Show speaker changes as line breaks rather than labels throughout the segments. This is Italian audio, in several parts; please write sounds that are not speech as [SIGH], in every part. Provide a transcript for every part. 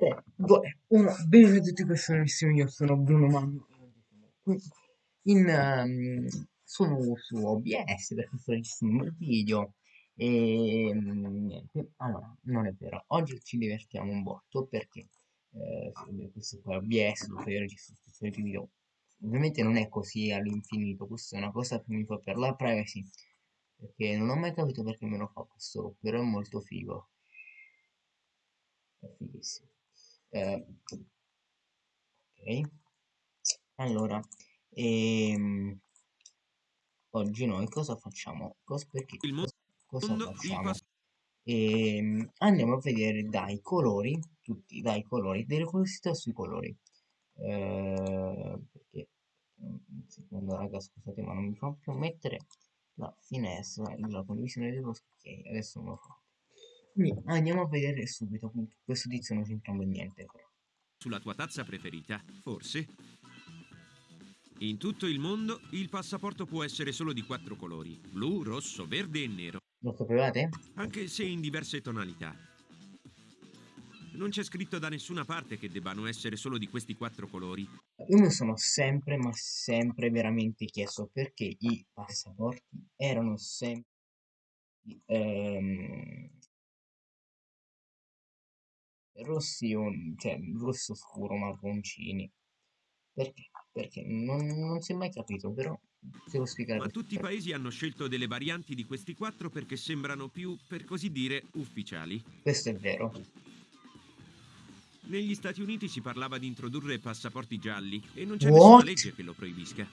Vabbè, ora, bene a tutti questi nuovissimi, io sono Bruno Magno in, ehm, sono su OBS perché sto registrando il video. E mm, niente, allora, non è vero, oggi ci divertiamo un botto perché eh, questo qua è OBS dove io registro tutti i video, ovviamente non è così all'infinito, questa è una cosa che mi fa per la privacy perché non ho mai capito perché me lo fa questo, però è molto figo, è fighissimo. Eh, ok, allora, ehm, oggi noi cosa facciamo? Cos perché, cosa
il
facciamo?
passato.
Ehm, andiamo a vedere dai colori, tutti dai colori, delle curiosità sui colori. Eh, perché, un secondo raga, scusate, ma non mi fa più mettere la finestra, la condivisione dello schermo. Ok, adesso me lo fa. Quindi andiamo a vedere subito, questo tizio non c'entra niente però.
Sulla tua tazza preferita, forse? In tutto il mondo il passaporto può essere solo di quattro colori, blu, rosso, verde e nero,
Lo sapevate?
anche se in diverse tonalità. Non c'è scritto da nessuna parte che debbano essere solo di questi quattro colori.
Io mi sono sempre, ma sempre veramente chiesto perché i passaporti erano sempre ehm, rossi, o, cioè rosso scuro, marroncini. Perché? Perché non, non si è mai capito, però devo spiegare
Ma tutti i paesi hanno scelto delle varianti di questi quattro perché sembrano più, per così dire, ufficiali.
Questo è vero.
Negli Stati Uniti si parlava di introdurre passaporti gialli e non c'è nessuna
What?
legge che lo proibisca.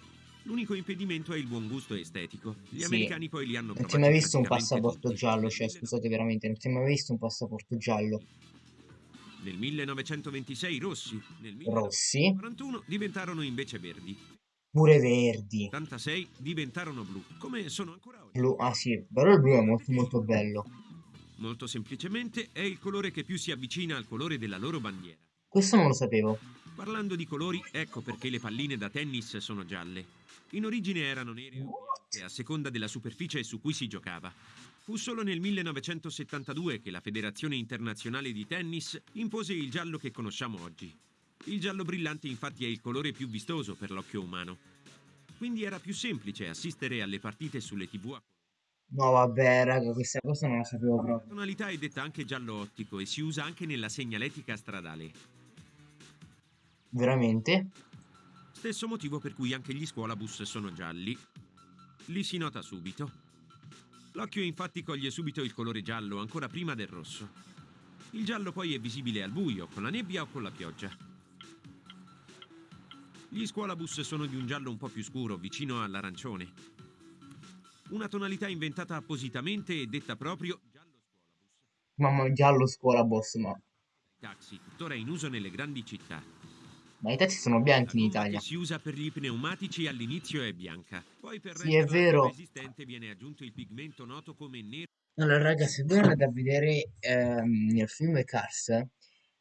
L'unico impedimento è il buon gusto estetico. Gli
Sì.
americani poi li hanno
Non si è
provati
mai visto un passaporto giallo, cioè scusate veramente, non si è mai visto un passaporto giallo.
Nel 1926 rossi, nel
Rossi,
1941 diventarono invece verdi,
pure verdi.
86 diventarono blu, come sono ancora oggi.
Blu, ah sì, però il blu è molto molto bello.
Molto semplicemente è il colore che più si avvicina al colore della loro bandiera.
Questo non lo sapevo.
Parlando di colori, ecco perché le palline da tennis sono gialle. In origine erano nere o bianche a seconda della superficie su cui si giocava. Fu solo nel 1972 che la Federazione Internazionale di Tennis impose il giallo che conosciamo oggi. Il giallo brillante infatti è il colore più vistoso per l'occhio umano. Quindi era più semplice assistere alle partite sulle tv a
No vabbè raga, questa cosa non la sapevo
La
proprio.
tonalità è detta anche giallo ottico e si usa anche nella segnaletica stradale.
Veramente?
Stesso motivo per cui anche gli scuolabus sono gialli. Li si nota subito. L'occhio infatti coglie subito il colore giallo ancora prima del rosso. Il giallo poi è visibile al buio, con la nebbia o con la pioggia. Gli scuolabus sono di un giallo un po' più scuro, vicino all'arancione. Una tonalità inventata appositamente e detta proprio giallo scuolabus.
Mamma giallo scuola boss, ma,
Taxi, tuttora in uso nelle grandi città.
Ma i taxi sono bianchi in Italia.
si usa per gli pneumatici all'inizio è bianca. Poi per
Sì, è vero.
viene aggiunto il pigmento noto come nero.
Allora raga, se voi andate a vedere ehm, nel film Cars,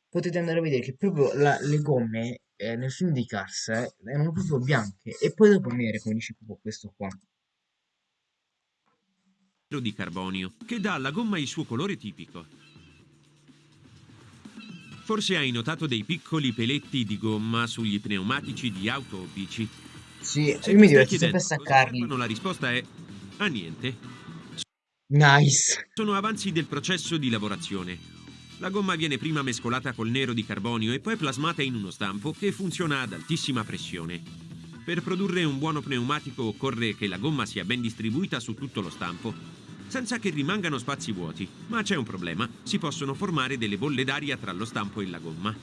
potete andare a vedere che proprio la- le gomme eh, nel film di Cars eh, erano proprio bianche e poi dopo nere, come dice proprio questo qua.
di carbonio, che dà alla gomma il suo colore tipico. Forse hai notato dei piccoli peletti di gomma sugli pneumatici di auto o bici.
Sì,
Se
io mi diverto sempre a staccarli.
la risposta è a niente.
Nice.
Sono avanzi del processo di lavorazione. La gomma viene prima mescolata col nero di carbonio e poi plasmata in uno stampo che funziona ad altissima pressione. Per produrre un buono pneumatico occorre che la gomma sia ben distribuita su tutto lo stampo, senza che rimangano spazi vuoti. Ma c'è un problema, si possono formare delle bolle d'aria tra lo stampo e la gomma.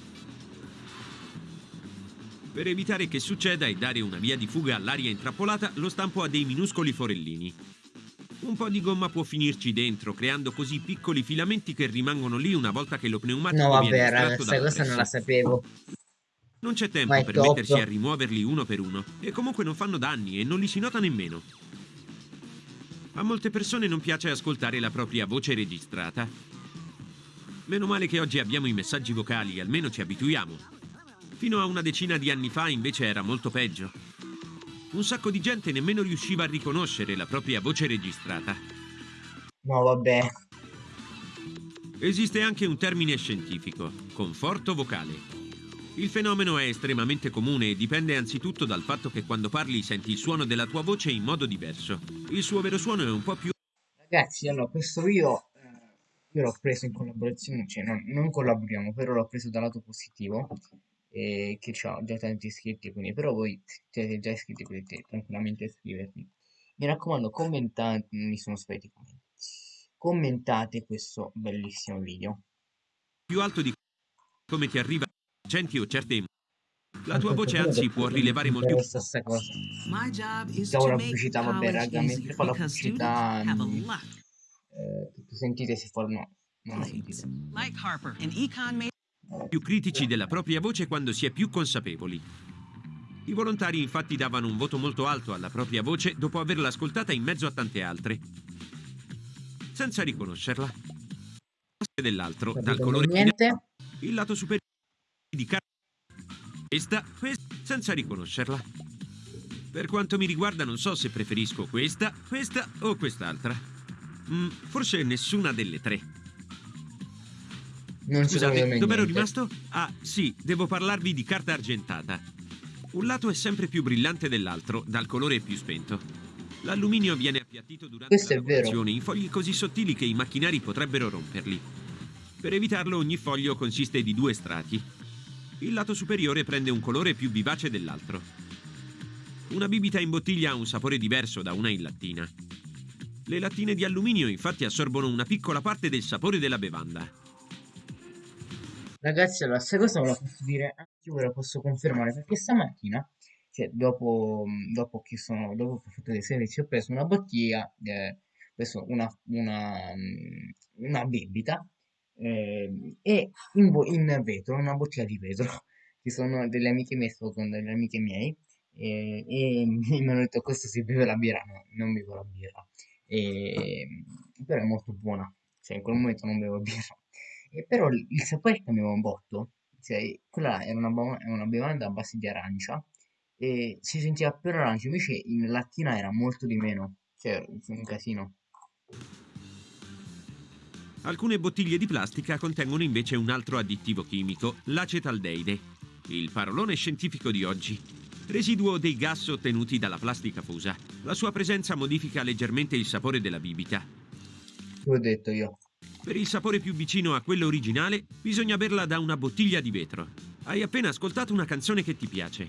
Per evitare che succeda e dare una via di fuga all'aria intrappolata, lo stampo ha dei minuscoli forellini. Un po' di gomma può finirci dentro, creando così piccoli filamenti che rimangono lì una volta che lo pneumatico
No
viene
vabbè raga,
estratto
questa
dalla
cosa non la sapevo.
Non c'è tempo per
top.
mettersi a rimuoverli uno per uno, e comunque non fanno danni e non li si nota nemmeno. A molte persone non piace ascoltare la propria voce registrata. Meno male che oggi abbiamo i messaggi vocali, almeno ci abituiamo. Fino a una decina di anni fa invece era molto peggio. Un sacco di gente nemmeno riusciva a riconoscere la propria voce registrata.
No vabbè.
Esiste anche un termine scientifico, conforto vocale. Il fenomeno è estremamente comune e dipende anzitutto dal fatto che quando parli senti il suono della tua voce in modo diverso. Il suo vero suono è un po' più...
Ragazzi, allora, questo video eh, io l'ho preso in collaborazione, cioè non, non collaboriamo, però l'ho preso dal lato positivo, eh, che ho già tanti iscritti, quindi però voi siete già iscritti, potete tranquillamente iscrivervi. Mi raccomando, commentate, mi sono spariti i commenti. Commentate questo bellissimo video.
più alto di come ti arriva accenti o certe la tua voce anzi può rilevare molto
la stessa cosa.
To
la pubblicità, vabbè, raga, mentre fa la pubblicità, Eh, sentite si fa no, non
of
sentite.
più critici della propria voce quando si è più consapevoli. I volontari infatti davano un voto molto alto alla propria voce dopo averla ascoltata in mezzo a tante altre, senza riconoscerla. Dell'altro, dal colore
niente?
il lato superiore questa, questa senza riconoscerla. Per quanto mi riguarda non so se preferisco questa, questa o quest'altra. Mm, forse nessuna delle tre.
Non
Scusate, dov'ero rimasto? Ah, sì, devo parlarvi di carta argentata. Un lato è sempre più brillante dell'altro, dal colore più spento. L'alluminio viene appiattito durante
Questo
la lavorazione in fogli così sottili che i macchinari potrebbero romperli. Per evitarlo ogni foglio consiste di due strati. Il lato superiore prende un colore più vivace dell'altro. Una bibita in bottiglia ha un sapore diverso da una in lattina. Le lattine di alluminio infatti assorbono una piccola parte del sapore della bevanda.
Ragazzi, allora, questa cosa ve la posso dire, anche io ve la posso confermare, perché stamattina, cioè dopo, dopo che sono, dopo che ho fatto dei servizi, ho preso una bottiglia, eh, una, una, mm, una bibita, eh, e in, in vetro, una bottiglia di vetro, [LAUGHS] che sono delle amiche mie, sto con delle amiche miei, e, e [LAUGHS] mi hanno detto questo si beve la birra, no, non bevo la birra, e, però è molto buona, cioè in quel momento non bevo [LAUGHS] birra. E però il il sapore cambiava un botto, cioè quella era una, una bevanda a base di arancia e si sentiva per arancia, invece in lattina era molto di meno, cioè un casino.
Alcune bottiglie di plastica contengono invece un altro additivo chimico, l'acetaldeide, il parolone scientifico di oggi. Residuo dei gas ottenuti dalla plastica fusa. La sua presenza modifica leggermente il sapore della bibita.
Che ho detto io.
Per il sapore più vicino a quello originale, bisogna berla da una bottiglia di vetro. Hai appena ascoltato una canzone che ti piace.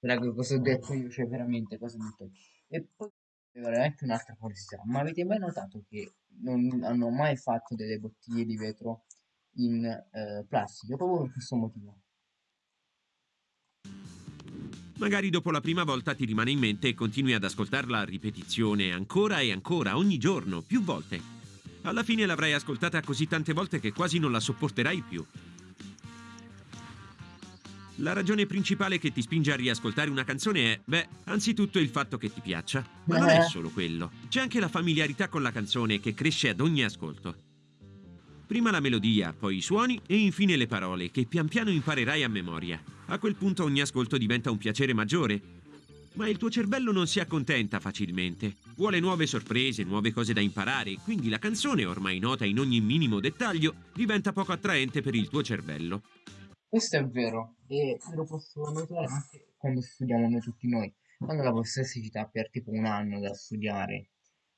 Raga, cosa ho detto io? Cioè veramente cosa ho detto? E poi veramente un'altra curiosità, ma avete mai notato che non hanno mai fatto delle bottiglie di vetro in eh, plastica proprio per questo motivo?
Magari dopo la prima volta ti rimane in mente e continui ad ascoltarla a ripetizione ancora e ancora, ogni giorno, più volte. Alla fine l'avrai ascoltata così tante volte che quasi non la sopporterai più. La ragione principale che ti spinge a riascoltare una canzone è, beh, anzitutto il fatto che ti piaccia. Ma non è solo quello. C'è anche la familiarità con la canzone che cresce ad ogni ascolto. Prima la melodia, poi i suoni e infine le parole che pian piano imparerai a memoria. A quel punto ogni ascolto diventa un piacere maggiore. Ma il tuo cervello non si accontenta facilmente. Vuole nuove sorprese, nuove cose da imparare, quindi la canzone, ormai nota in ogni minimo dettaglio, diventa poco attraente per il tuo cervello.
Questo è vero, e lo posso notare anche quando studiamo noi tutti noi. Quando la dà per tipo un anno da studiare,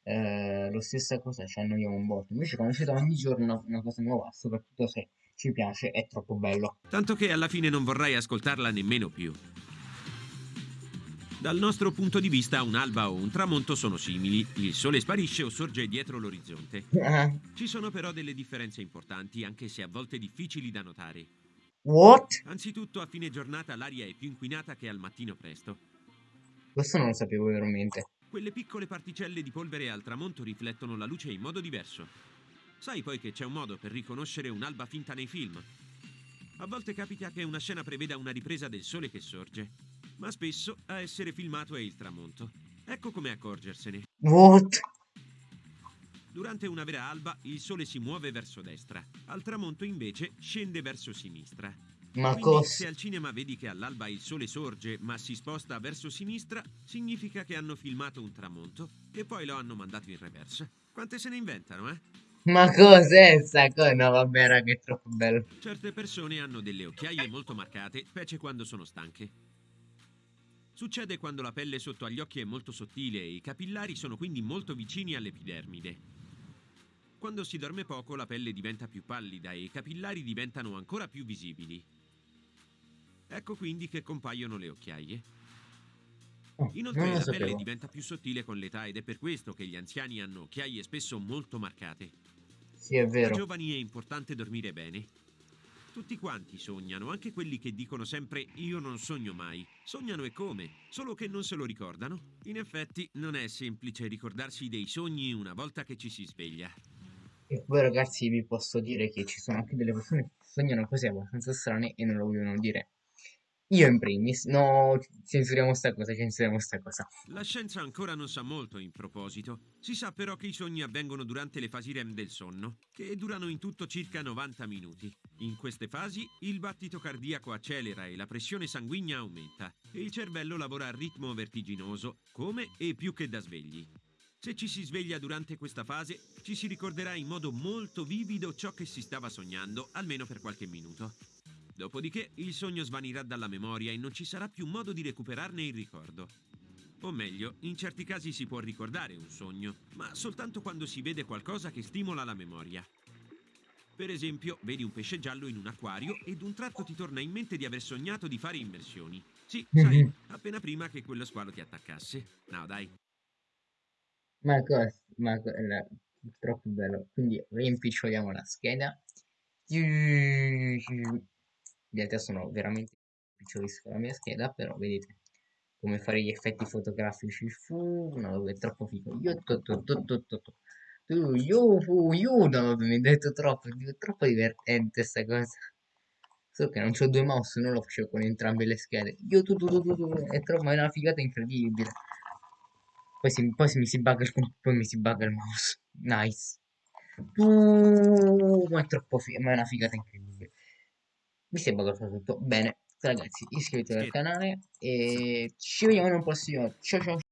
eh, lo stessa cosa ci annoiamo un botto. Invece quando ci dà ogni giorno una, una cosa nuova, soprattutto se ci piace, è troppo bello.
Tanto che alla fine non vorrai ascoltarla nemmeno più. Dal nostro punto di vista, un'alba o un tramonto sono simili, il sole sparisce o sorge dietro l'orizzonte. [LAUGHS] Ci sono però delle differenze importanti, anche se a volte difficili da notare.
What?
Anzitutto, a fine giornata l'aria è più inquinata che al mattino presto.
Questo non lo sapevo veramente.
Quelle piccole particelle di polvere al tramonto riflettono la luce in modo diverso. Sai poi che c'è un modo per riconoscere un'alba finta nei film? A volte capita che una scena preveda una ripresa del sole che sorge, ma spesso a essere filmato è il tramonto. Ecco come accorgersene.
What?
Durante una vera alba il sole si muove verso destra, al tramonto invece scende verso sinistra.
Ma
Quindi,
cosa?
se al cinema vedi che all'alba il sole sorge ma si sposta verso sinistra, significa che hanno filmato un tramonto e poi lo hanno mandato in reverse. Quante se ne inventano, eh?
Ma cos'è sta cosa? No, vabbè, raga, è troppo bello.
Certe persone hanno delle occhiaie molto marcate, specie quando sono stanche. Succede quando la pelle sotto agli occhi è molto sottile e i capillari sono quindi molto vicini all'epidermide. Quando si dorme poco la pelle diventa più pallida e i capillari diventano ancora più visibili. Ecco quindi che compaiono le occhiaie.
Oh,
Inoltre la pelle diventa più sottile con l'età ed è per questo che gli anziani hanno occhiaie spesso molto marcate.
Sì, è
Per i
vero.
giovani è importante dormire bene. Tutti quanti sognano, anche quelli che dicono sempre io non sogno mai. Sognano e come, solo che non se lo ricordano. In effetti non è semplice ricordarsi dei sogni una volta che ci si sveglia.
E poi, ragazzi, vi posso dire che ci sono anche delle persone che sognano cose abbastanza strane e non lo vogliono dire. Io in primis, no, censuriamo sta cosa, censuriamo sta cosa.
La scienza ancora non sa molto in proposito. Si sa però che i sogni avvengono durante le fasi REM del sonno, che durano in tutto circa 90 minuti. In queste fasi il battito cardiaco accelera e la pressione sanguigna aumenta e il cervello lavora a ritmo vertiginoso, come e più che da svegli. Se ci si sveglia durante questa fase, ci si ricorderà in modo molto vivido ciò che si stava sognando, almeno per qualche minuto. Dopodiché il sogno svanirà dalla memoria e non ci sarà più modo di recuperarne il ricordo. O meglio, in certi casi si può ricordare un sogno, ma soltanto quando si vede qualcosa che stimola la memoria. Per esempio, vedi un pesce giallo in un acquario e d'un tratto ti torna in mente di aver sognato di fare immersioni. Sì, sai,
Mhm.
appena prima che quello squalo ti attaccasse. No, dai.
Ma cosa? Ma co- la- troppo bello. Quindi rimpiccioliamo la scheda. In realtà sono veramente picciolisco la mia scheda, però vedete come fare gli effetti fotografici. Fu, no, è troppo figo. Io, to, to, to, to, io, fu, io, no, mi hai detto troppo, è troppo divertente sta cosa. Solo che non c'ho due mouse, non lo facevo con entrambe le schede. Io, tu, tu, tu, tu, tu, è troppo, è una figata incredibile. Poi, si, poi si mi si bugga il, poi mi si bugga il mouse. Nice. Tu, ma è troppo figo, ma è una figata incredibile. Mi sembra che ho tutto. Bene, ragazzi, iscrivetevi al canale e ci vediamo in un prossimo. Ciao ciao.